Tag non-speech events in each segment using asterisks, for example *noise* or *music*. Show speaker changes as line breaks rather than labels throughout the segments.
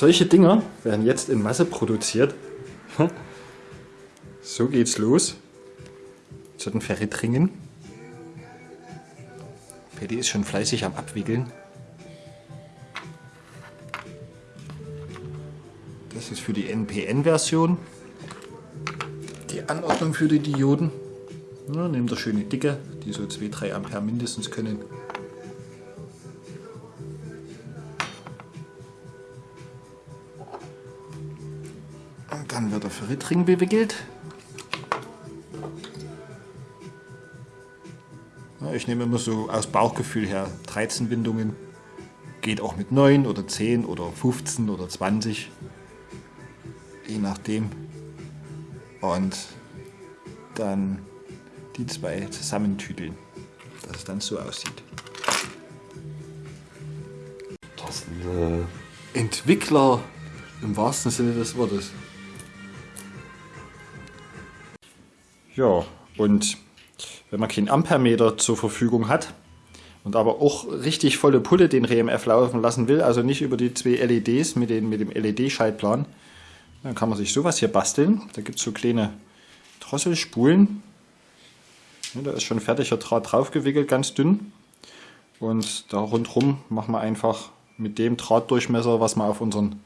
solche Dinger werden jetzt in Masse produziert. So geht's los. Zu den Ferritringen. Paddy ist schon fleißig am Abwickeln. Das ist für die NPN-Version. Die Anordnung für die Dioden. Ja, nehmt ihr schöne dicke, die so 2-3 Ampere mindestens können. Dann wird der Ferritring bewickelt. Ja, ich nehme immer so aus Bauchgefühl her 13 Windungen. Geht auch mit 9 oder 10 oder 15 oder 20 je nachdem. Und dann die zwei zusammentüdeln, dass es dann so aussieht.
Das sind äh,
Entwickler im wahrsten Sinne des Wortes. Ja, und wenn man keinen Ampermeter zur Verfügung hat und aber auch richtig volle Pulle den RMF laufen lassen will, also nicht über die zwei LEDs mit, den, mit dem LED-Schaltplan, dann kann man sich sowas hier basteln. Da gibt es so kleine Drosselspulen. Ja, da ist schon fertiger Draht drauf gewickelt, ganz dünn. Und da rundherum machen wir einfach mit dem Drahtdurchmesser, was wir auf unseren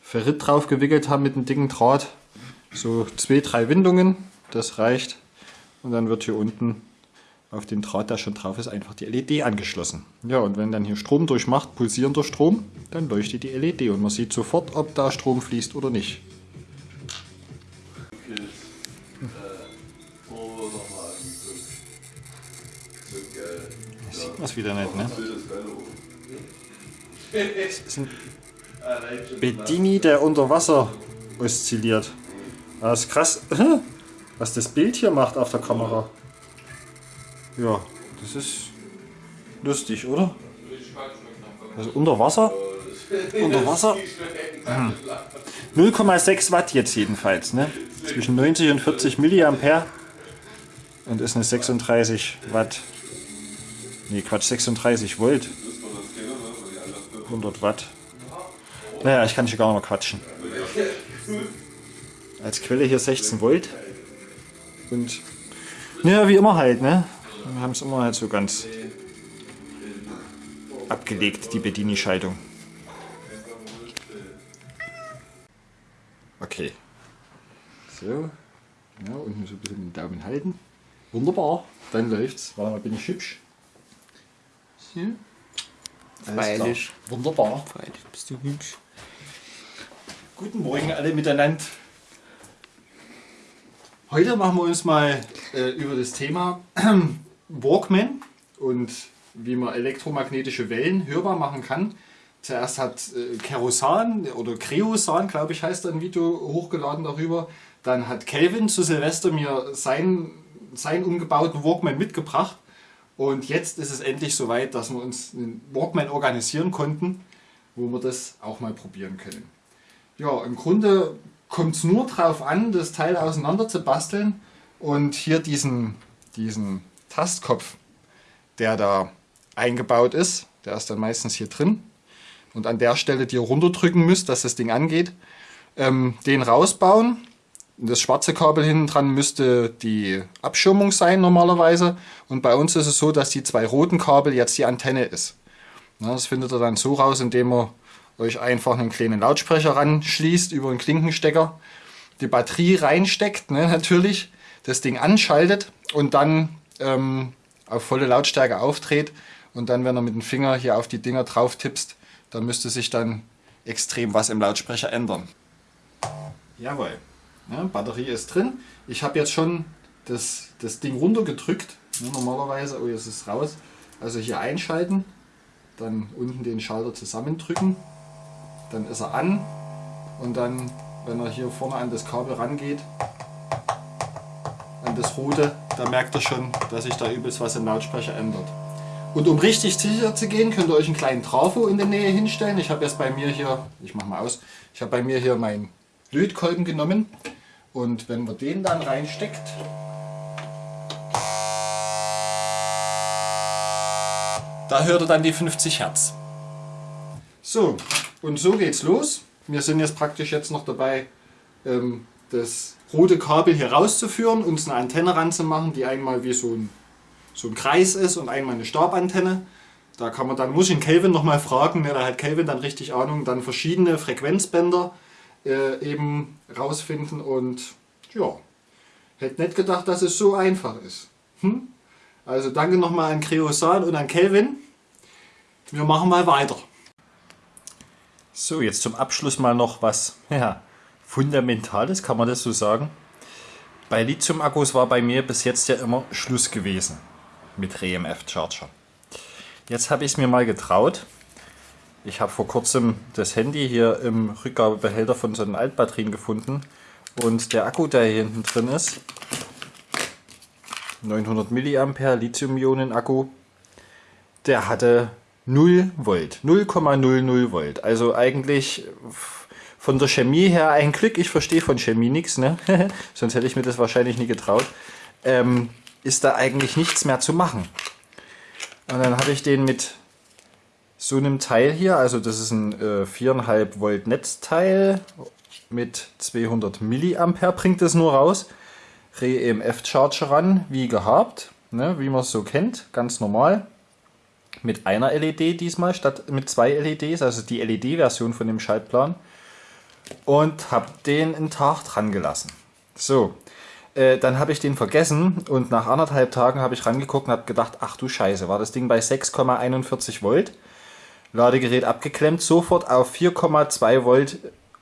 Ferrit drauf gewickelt haben mit dem dicken Draht, so zwei, drei Windungen. Das reicht. Und dann wird hier unten auf den Draht, der schon drauf ist, einfach die LED angeschlossen. Ja, und wenn dann hier Strom durchmacht, pulsierender Strom, dann leuchtet die LED und man sieht sofort, ob da Strom fließt oder nicht. Das sieht man wieder nicht, ne? Das ist ein Bedini, der unter Wasser oszilliert. Das ist krass, was das Bild hier macht auf der Kamera. Ja, das ist lustig, oder? Also unter Wasser? Unter Wasser? Hm. 0,6 Watt jetzt jedenfalls, ne? Zwischen 90 und 40 Milliampere und ist eine 36 Watt. Ne, Quatsch, 36 Volt. 100 Watt. Naja, ich kann hier gar nicht mehr quatschen. Als Quelle hier 16 Volt. Und ja, wie immer halt, ne? Wir haben es immer halt so ganz abgelegt, die Bedini-Schaltung. Okay. So. Ja, unten so ein bisschen den Daumen halten. Wunderbar, dann läuft's. Warte mal, bin ich hübsch? So.
Freilich.
Wunderbar.
Freilich bist du hübsch.
Guten Morgen alle miteinander. Heute machen wir uns mal äh, über das Thema *clears throat* Walkman und wie man elektromagnetische Wellen hörbar machen kann. Zuerst hat äh, Kerosan oder Kreosan, glaube ich, heißt ein Video hochgeladen darüber. Dann hat Kelvin zu Silvester mir seinen, seinen umgebauten Walkman mitgebracht. Und jetzt ist es endlich soweit, dass wir uns einen Walkman organisieren konnten, wo wir das auch mal probieren können. Ja, im Grunde kommt es nur darauf an, das Teil auseinander zu basteln und hier diesen, diesen Tastkopf, der da eingebaut ist, der ist dann meistens hier drin und an der Stelle, die ihr runterdrücken müsst, dass das Ding angeht, ähm, den rausbauen. Das schwarze Kabel hinten dran müsste die Abschirmung sein normalerweise und bei uns ist es so, dass die zwei roten Kabel jetzt die Antenne ist. Das findet ihr dann so raus, indem ihr euch einfach einen kleinen Lautsprecher ranschließt über einen Klinkenstecker, die Batterie reinsteckt ne, natürlich, das Ding anschaltet und dann ähm, auf volle Lautstärke aufdreht und dann, wenn er mit dem Finger hier auf die Dinger drauf tippst, dann müsste sich dann extrem was im Lautsprecher ändern. Jawohl, ja, Batterie ist drin. Ich habe jetzt schon das, das Ding runtergedrückt, ja, normalerweise, oh jetzt ist es raus, also hier einschalten, dann unten den Schalter zusammendrücken, dann ist er an und dann, wenn er hier vorne an das Kabel rangeht, an das rote, da merkt er schon, dass sich da übelst was im Lautsprecher ändert. Und um richtig sicher zu gehen, könnt ihr euch einen kleinen Trafo in der Nähe hinstellen. Ich habe jetzt bei mir hier, ich mache mal aus, ich habe bei mir hier meinen Lötkolben genommen und wenn man den dann reinsteckt, da hört er dann die 50 Hertz. So, und so geht's los.
wir sind jetzt praktisch jetzt noch dabei, ähm, das rote Kabel hier rauszuführen, uns eine Antenne ranzumachen, die einmal wie so ein, so ein Kreis ist und einmal eine Stabantenne. Da kann man dann, muss ich den Kelvin nochmal fragen, ne, da hat Kelvin dann richtig Ahnung, dann verschiedene Frequenzbänder äh, eben rausfinden und ja, hätte nicht gedacht, dass es so einfach ist. Hm? Also danke nochmal an Kreosan und an Kelvin. Wir machen mal weiter.
So, jetzt zum Abschluss mal noch was *laughs* ja, Fundamentales, kann man das so sagen. Bei Lithium-Akkus war bei mir bis jetzt ja immer Schluss gewesen mit REMF-Charger. Jetzt habe ich es mir mal getraut. Ich habe vor kurzem das Handy hier im Rückgabebehälter von so einem Altbatterien gefunden und der Akku, der hier hinten drin ist, 900 mAh Lithium-Ionen-Akku, der hatte 0 Volt, 0,00 Volt. Also eigentlich von der Chemie her ein Glück, ich verstehe von Chemie nichts, ne? *laughs* sonst hätte ich mir das wahrscheinlich nie getraut, ähm, ist da eigentlich nichts mehr zu machen. Und dann habe ich den mit so einem Teil hier, also das ist ein äh, 4,5 Volt Netzteil mit 200 Milliampere bringt es nur raus. Re-EMF Charger ran, wie gehabt, ne, wie man es so kennt, ganz normal. Mit einer LED diesmal statt mit zwei LEDs, also die LED-Version von dem Schaltplan und habe den einen Tag dran gelassen. So, äh, dann habe ich den vergessen und nach anderthalb Tagen habe ich rangeguckt und habe gedacht, ach du Scheiße, war das Ding bei 6,41 Volt. Ladegerät abgeklemmt, sofort auf 4,2 Volt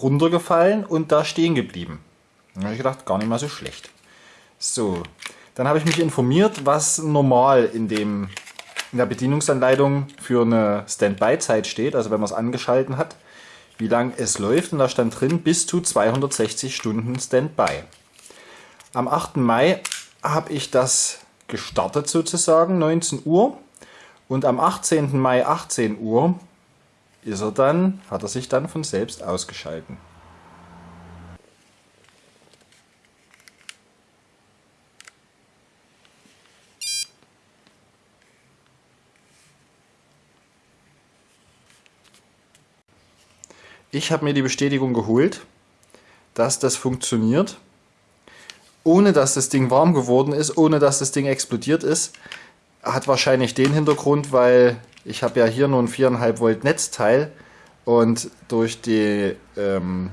runtergefallen und da stehen geblieben. Dann habe ich gedacht, gar nicht mal so schlecht. So, dann habe ich mich informiert, was normal in, dem, in der Bedienungsanleitung für eine Standby-Zeit steht, also wenn man es angeschalten hat wie lang es läuft und da stand drin bis zu 260 Stunden Standby. Am 8. Mai habe ich das gestartet sozusagen, 19 Uhr und am 18. Mai 18 Uhr ist er dann, hat er sich dann von selbst ausgeschalten. Ich habe mir die Bestätigung geholt, dass das funktioniert, ohne dass das Ding warm geworden ist, ohne dass das Ding explodiert ist. Hat wahrscheinlich den Hintergrund, weil ich habe ja hier nur ein 4,5 Volt Netzteil und durch die ähm,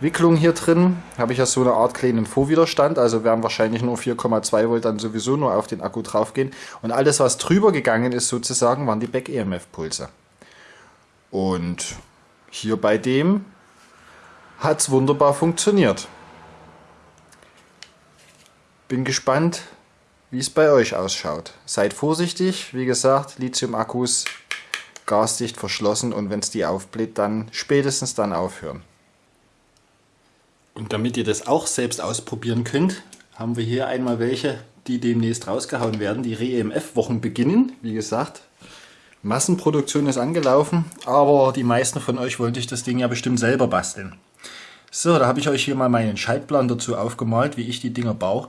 Wicklung hier drin habe ich ja so eine Art kleinen Vorwiderstand, also werden wahrscheinlich nur 4,2 Volt dann sowieso nur auf den Akku drauf gehen. Und alles, was drüber gegangen ist sozusagen, waren die Back-EMF-Pulse. Und hier bei dem hat es wunderbar funktioniert. Bin gespannt, wie es bei euch ausschaut. Seid vorsichtig, wie gesagt, Lithium-Akkus gasdicht verschlossen und wenn es die aufbläht, dann spätestens dann aufhören. Und damit ihr das auch selbst ausprobieren könnt, haben wir hier einmal welche, die demnächst rausgehauen werden. Die Re-EMF-Wochen beginnen, wie gesagt, Massenproduktion ist angelaufen, aber die meisten von euch wollte ich das Ding ja bestimmt selber basteln. So, da habe ich euch hier mal meinen Schaltplan dazu aufgemalt, wie ich die Dinger baue.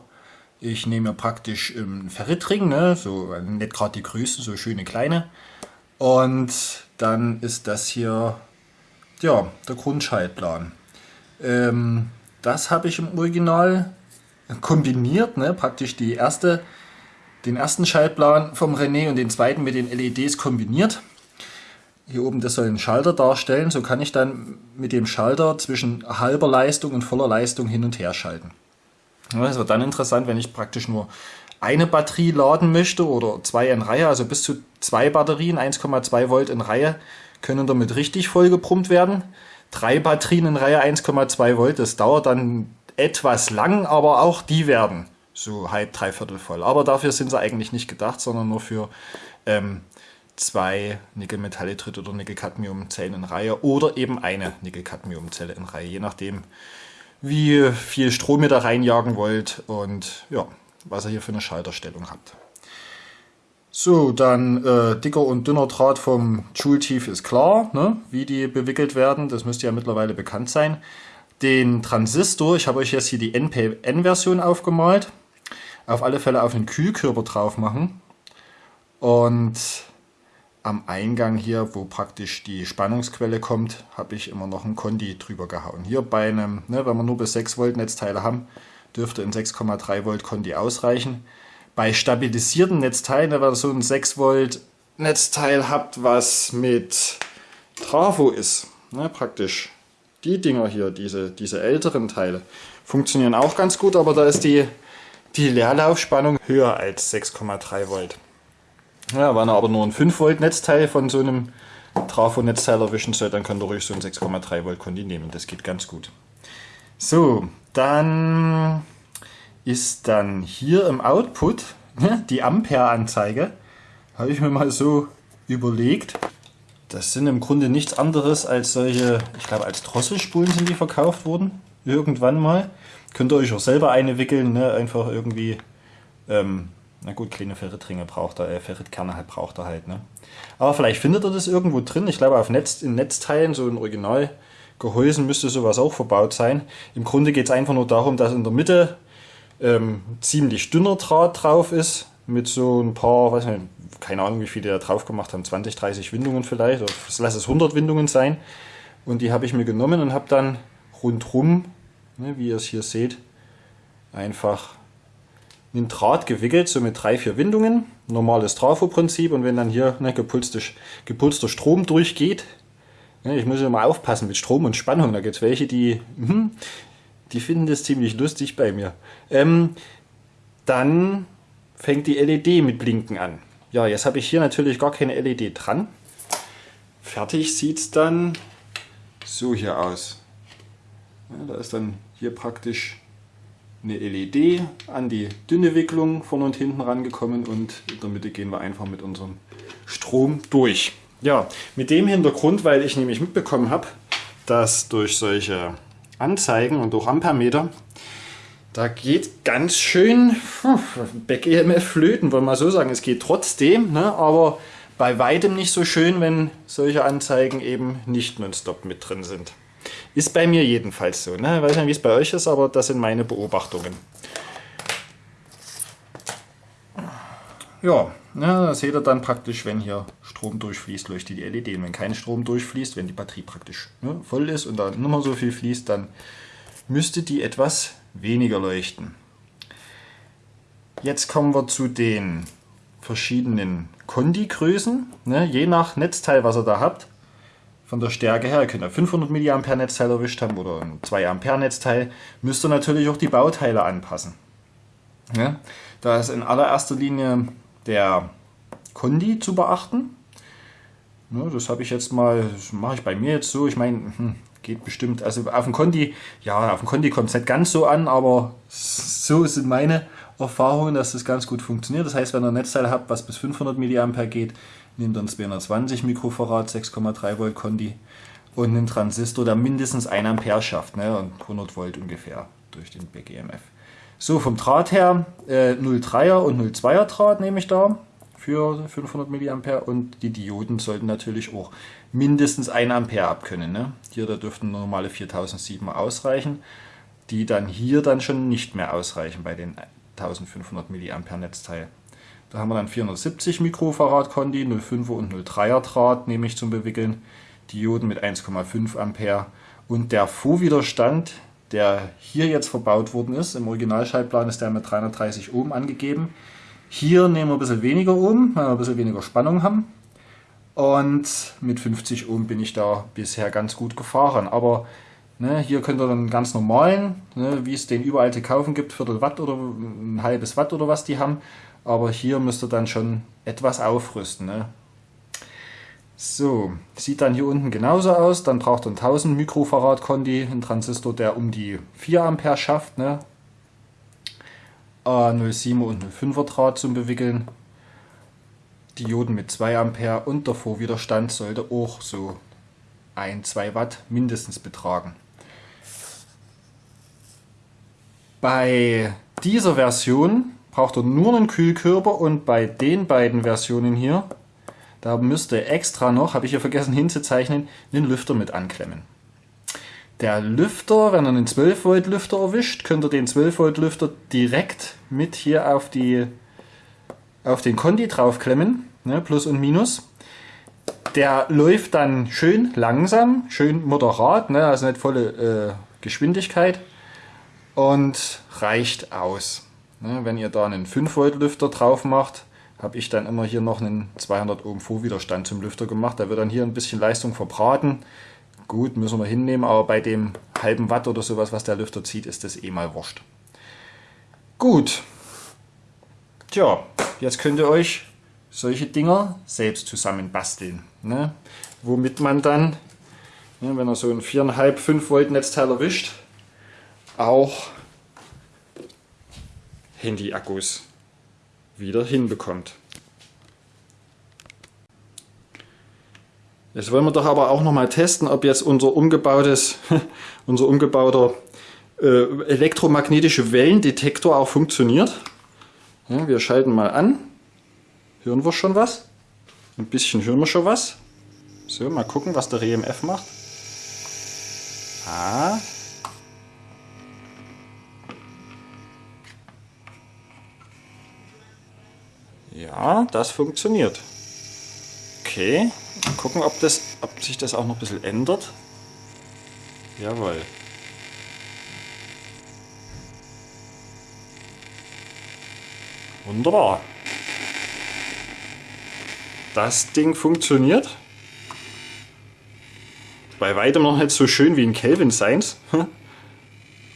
Ich nehme mir praktisch einen Ferritring, ne, so nicht gerade die größten, so schöne kleine. Und dann ist das hier ja, der Grundschaltplan. Ähm, das habe ich im Original kombiniert, ne, praktisch die erste den ersten Schaltplan vom René und den zweiten mit den LEDs kombiniert. Hier oben, das soll ein Schalter darstellen. So kann ich dann mit dem Schalter zwischen halber Leistung und voller Leistung hin und her schalten. Das wird dann interessant, wenn ich praktisch nur eine Batterie laden möchte oder zwei in Reihe, also bis zu zwei Batterien, 1,2 Volt in Reihe, können damit richtig voll gebrummt werden. Drei Batterien in Reihe, 1,2 Volt, das dauert dann etwas lang, aber auch die werden so halb, dreiviertel voll. Aber dafür sind sie eigentlich nicht gedacht, sondern nur für ähm, zwei Nickel-Metallitrit oder Nickel-Cadmium-Zellen in Reihe oder eben eine Nickel-Cadmium-Zelle in Reihe, je nachdem, wie viel Strom ihr da reinjagen wollt und ja, was ihr hier für eine Schalterstellung habt. So, dann äh, dicker und dünner Draht vom Joule-Tief ist klar, ne? wie die bewickelt werden. Das müsste ja mittlerweile bekannt sein. Den Transistor, ich habe euch jetzt hier die NPN-Version aufgemalt auf alle Fälle auf einen Kühlkörper drauf machen. Und am Eingang hier, wo praktisch die Spannungsquelle kommt, habe ich immer noch ein Kondi drüber gehauen. Hier bei einem, ne, wenn wir nur bis 6 Volt Netzteile haben, dürfte ein 6,3 Volt Kondi ausreichen. Bei stabilisierten Netzteilen, wenn ihr so ein 6 Volt Netzteil habt, was mit Trafo ist, ne, praktisch die Dinger hier, diese, diese älteren Teile, funktionieren auch ganz gut, aber da ist die, die Leerlaufspannung höher als 6,3 Volt. Ja, wenn ihr aber nur ein 5 Volt Netzteil von so einem Trafo-Netzteil erwischen soll, dann könnt ihr ruhig so ein 6,3 Volt Kondi nehmen. Das geht ganz gut. So, dann ist dann hier im Output ne, die Ampere-Anzeige. Habe ich mir mal so überlegt. Das sind im Grunde nichts anderes als solche, ich glaube als Drosselspulen sind die verkauft worden. Irgendwann mal. Könnt ihr euch auch selber eine wickeln, ne? einfach irgendwie ähm, na gut, kleine Ferritringe braucht er, äh, Ferritkerne halt braucht er halt, ne? Aber vielleicht findet er das irgendwo drin. Ich glaube, auf Netz, in Netzteilen, so in Originalgehäusen müsste sowas auch verbaut sein. Im Grunde geht es einfach nur darum, dass in der Mitte ähm, ziemlich dünner Draht drauf ist, mit so ein paar, weiß nicht, keine Ahnung, wie viele da drauf gemacht haben, 20, 30 Windungen vielleicht, oder lass es 100 Windungen sein. Und die habe ich mir genommen und habe dann rundrum, ne, wie ihr es hier seht, einfach in Draht gewickelt, so mit drei, vier Windungen. Normales Trafo-Prinzip und wenn dann hier ne, gepulster, gepulster Strom durchgeht, ne, ich muss immer aufpassen mit Strom und Spannung, da gibt es welche, die, hm, die finden das ziemlich lustig bei mir. Ähm, dann fängt die LED mit Blinken an. Ja, jetzt habe ich hier natürlich gar keine LED dran. Fertig sieht es dann so hier aus. Ja, da ist dann hier praktisch eine LED an die dünne Wicklung vorne und hinten rangekommen und in der Mitte gehen wir einfach mit unserem Strom durch. Ja, mit dem Hintergrund, weil ich nämlich mitbekommen habe, dass durch solche Anzeigen und durch Ampermeter, da geht ganz schön Back-EMF flöten, wollen wir mal so sagen. Es geht trotzdem, ne, aber bei weitem nicht so schön, wenn solche Anzeigen eben nicht nonstop mit drin sind. Ist bei mir jedenfalls so. Ne? Ich weiß nicht, wie es bei euch ist, aber das sind meine Beobachtungen. Ja, ne, das seht ihr dann praktisch, wenn hier Strom durchfließt, leuchtet die LED. Und wenn kein Strom durchfließt, wenn die Batterie praktisch ne, voll ist und da nicht mehr so viel fließt, dann müsste die etwas weniger leuchten. Jetzt kommen wir zu den verschiedenen Kondi-Größen. Ne, je nach Netzteil, was ihr da habt, von der Stärke her. Ihr könnt ein 500 mA Netzteil erwischt haben oder ein 2 Ampere Netzteil. Müsst ihr natürlich auch die Bauteile anpassen. Ja? Da ist in allererster Linie der Kondi zu beachten. Ja, das habe ich jetzt mal, mache ich bei mir jetzt so. Ich meine, hm, geht bestimmt. Also auf dem Kondi, ja, auf dem Kondi kommt es nicht ganz so an, aber so sind meine Erfahrungen, dass das ganz gut funktioniert. Das heißt, wenn ihr ein Netzteil habt, was bis 500 mA geht, nehmt dann 220 Mikrofarad, 6,3 Volt Kondi und einen Transistor, der mindestens 1 Ampere schafft ne, und 100 Volt ungefähr durch den BGMF. So, vom Draht her äh, 0,3er und 0,2er Draht nehme ich da für 500 mA und die Dioden sollten natürlich auch mindestens 1 Ampere abkönnen. Ne? Hier da dürften normale 4007 ausreichen, die dann hier dann schon nicht mehr ausreichen bei den 1500 mA Netzteil. Da haben wir dann 470 Mikrofarad Kondi, 0,5er und 0,3er Draht nehme ich zum Bewickeln, Dioden mit 1,5 Ampere und der Vorwiderstand, der hier jetzt verbaut worden ist, im Originalschaltplan ist der mit 330 Ohm angegeben. Hier nehmen wir ein bisschen weniger Ohm, weil wir ein bisschen weniger Spannung haben. Und mit 50 Ohm bin ich da bisher ganz gut gefahren. Aber ne, hier könnt ihr dann ganz normalen, ne, wie es den überall zu kaufen gibt, Viertel Watt oder ein halbes Watt oder was die haben, aber hier müsst ihr dann schon etwas aufrüsten. Ne? So, sieht dann hier unten genauso aus. Dann braucht ihr einen 1000 Mikrofarad Kondi, ein Transistor, der um die 4 Ampere schafft. Ne? A07 und 05er Draht zum Bewickeln. Dioden mit 2 Ampere und der Vorwiderstand sollte auch so 1-2 Watt mindestens betragen. Bei dieser Version braucht ihr nur einen Kühlkörper und bei den beiden Versionen hier, da müsst ihr extra noch, habe ich hier vergessen hinzuzeichnen, den Lüfter mit anklemmen. Der Lüfter, wenn ihr einen 12 Volt Lüfter erwischt, könnt ihr den 12 Volt Lüfter direkt mit hier auf, die, auf den Kondi draufklemmen, ne, Plus und Minus. der läuft dann schön langsam, schön moderat, ne? also nicht volle äh, Geschwindigkeit und reicht aus. Ne? Wenn ihr da einen 5 Volt Lüfter drauf macht, habe ich dann immer hier noch einen 200 Ohm Vorwiderstand zum Lüfter gemacht. Da wird dann hier ein bisschen Leistung verbraten. Gut, müssen wir hinnehmen, aber bei dem halben Watt oder sowas, was der Lüfter zieht, ist das eh mal wurscht. Gut. Tja, jetzt könnt ihr euch solche Dinger selbst zusammen basteln. Ne? Womit man dann, ne, wenn er so ein 4,5, 5 Volt Netzteil erwischt, auch Handy-Akkus wieder hinbekommt. Jetzt wollen wir doch aber auch noch mal testen, ob jetzt unser umgebautes, *laughs* unser umgebauter äh, elektromagnetische Wellendetektor auch funktioniert. Ja, wir schalten mal an. Hören wir schon was? Ein bisschen hören wir schon was. So, mal gucken, was der EMF macht. Ah. Ja, das funktioniert. Okay, mal gucken, ob, das, ob sich das auch noch ein bisschen ändert. Jawohl. Wunderbar. Das Ding funktioniert. Bei weitem noch nicht so schön wie in Kelvin Science. *laughs*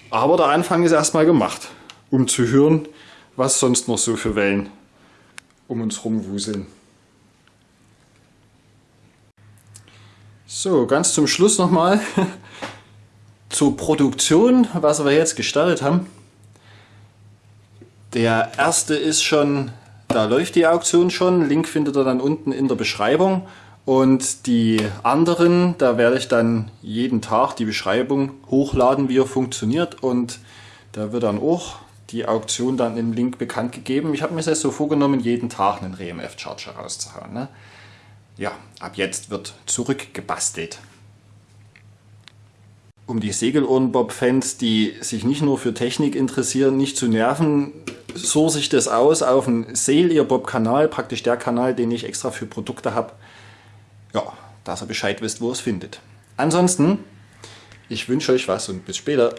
Aber der Anfang ist erstmal gemacht, um zu hören, was sonst noch so für Wellen um uns rumwuseln. So, ganz zum Schluss nochmal *laughs* zur Produktion, was wir jetzt gestartet haben. Der erste ist schon, da läuft die Auktion schon, Link findet ihr dann unten in der Beschreibung. Und die anderen, da werde ich dann jeden Tag die Beschreibung hochladen, wie er funktioniert. Und da wird dann auch die Auktion dann im Link bekannt gegeben. Ich habe mir das so vorgenommen, jeden Tag einen RMF-Charger rauszuhauen. Ne? Ja, ab jetzt wird zurückgebastelt. Um die Segelohrenbob-Fans, die sich nicht nur für Technik interessieren, nicht zu nerven, source ich das aus auf dem Sail Bob Kanal, praktisch der Kanal, den ich extra für Produkte habe. Ja, dass ihr Bescheid wisst, wo es findet. Ansonsten, ich wünsche euch was und bis später.